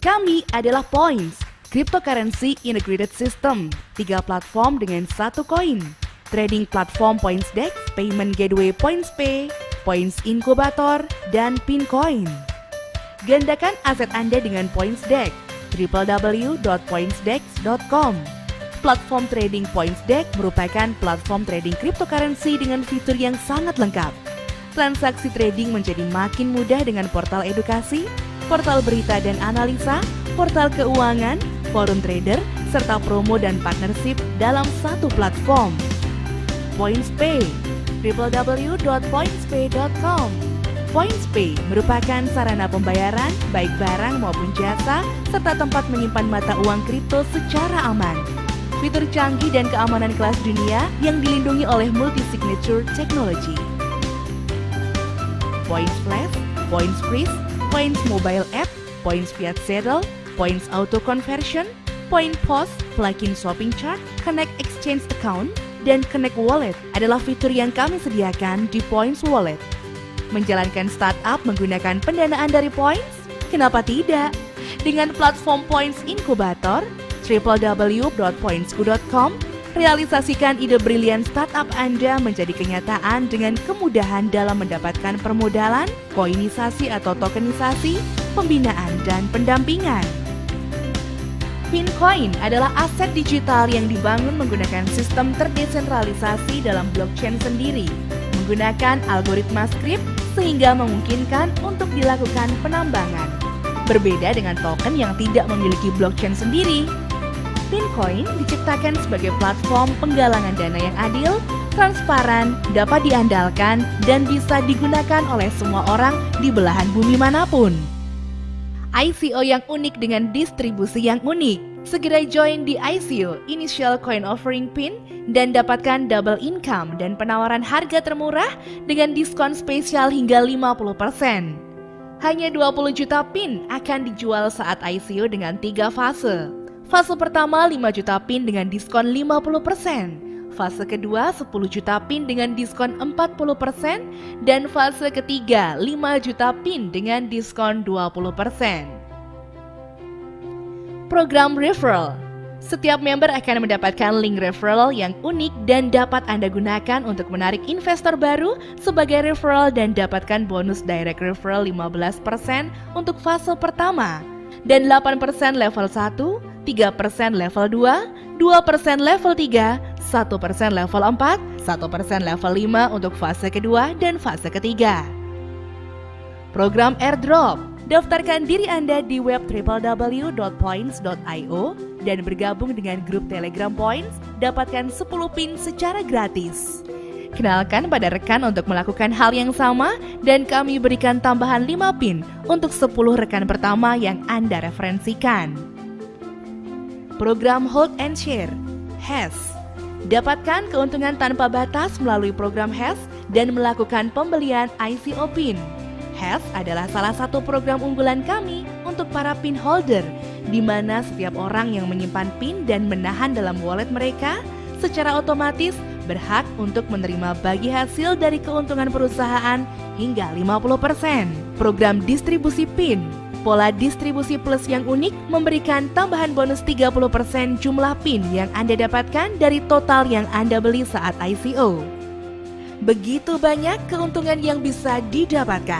Kami adalah Points, cryptocurrency integrated system, tiga platform dengan satu koin. Trading platform Points Dex, payment gateway Points Pay, Points Incubator, dan Pincoin. Gandakan aset Anda dengan Points Dex, www.pointsdex.com. Platform trading Points Dex merupakan platform trading cryptocurrency dengan fitur yang sangat lengkap. Transaksi trading menjadi makin mudah dengan portal edukasi, portal berita dan analisa, portal keuangan, forum trader, serta promo dan partnership dalam satu platform. PointsPay www.pointspay.com PointsPay merupakan sarana pembayaran baik barang maupun jasa serta tempat menyimpan mata uang kripto secara aman fitur canggih dan keamanan kelas dunia yang dilindungi oleh multi-signature technology. Points Flash, Points Freeze, Points Mobile App, Points Fiat Settle, Points Auto Conversion, Point Post, Plugin Shopping Chart, Connect Exchange Account, dan Connect Wallet adalah fitur yang kami sediakan di Points Wallet. Menjalankan startup menggunakan pendanaan dari Points? Kenapa tidak? Dengan platform Points Incubator, www.pointsku.com Realisasikan ide brilian startup Anda menjadi kenyataan dengan kemudahan dalam mendapatkan permodalan, koinisasi atau tokenisasi, pembinaan, dan pendampingan. Pincoin adalah aset digital yang dibangun menggunakan sistem terdesentralisasi dalam blockchain sendiri, menggunakan algoritma script sehingga memungkinkan untuk dilakukan penambangan. Berbeda dengan token yang tidak memiliki blockchain sendiri, Pincoin diciptakan sebagai platform penggalangan dana yang adil, transparan, dapat diandalkan, dan bisa digunakan oleh semua orang di belahan bumi mana pun. ICO yang unik dengan distribusi yang unik. Segera join di ICO Initial Coin Offering Pin dan dapatkan double income dan penawaran harga termurah dengan diskon spesial hingga 50%. Hanya 20 juta pin akan dijual saat ICO dengan tiga fase. Fase pertama 5 juta pin dengan diskon 50%. Fase kedua 10 juta pin dengan diskon 40% dan fase ketiga 5 juta pin dengan diskon 20%. Program referral setiap member akan mendapatkan link referral yang unik dan dapat Anda gunakan untuk menarik investor baru sebagai referral dan dapatkan bonus direct referral 15% untuk fase pertama dan 8% level 1, 3% level 2, 2% level 3, 1% level 4, 1% level 5 untuk fase kedua dan fase ketiga. Program airdrop Daftarkan diri Anda di web www.points.io dan bergabung dengan grup Telegram Points, dapatkan 10 pin secara gratis. Kenalkan pada rekan untuk melakukan hal yang sama dan kami berikan tambahan 5 pin untuk 10 rekan pertama yang Anda referensikan program Hold and Share, HES. Dapatkan keuntungan tanpa batas melalui program HES dan melakukan pembelian ICO PIN. HES adalah salah satu program unggulan kami untuk para PIN holder, di mana setiap orang yang menyimpan PIN dan menahan dalam wallet mereka secara otomatis berhak untuk menerima bagi hasil dari keuntungan perusahaan hingga 50%. Program distribusi PIN Pola distribusi plus yang unik memberikan tambahan bonus 30% jumlah PIN yang Anda dapatkan dari total yang Anda beli saat ICO. Begitu banyak keuntungan yang bisa didapatkan.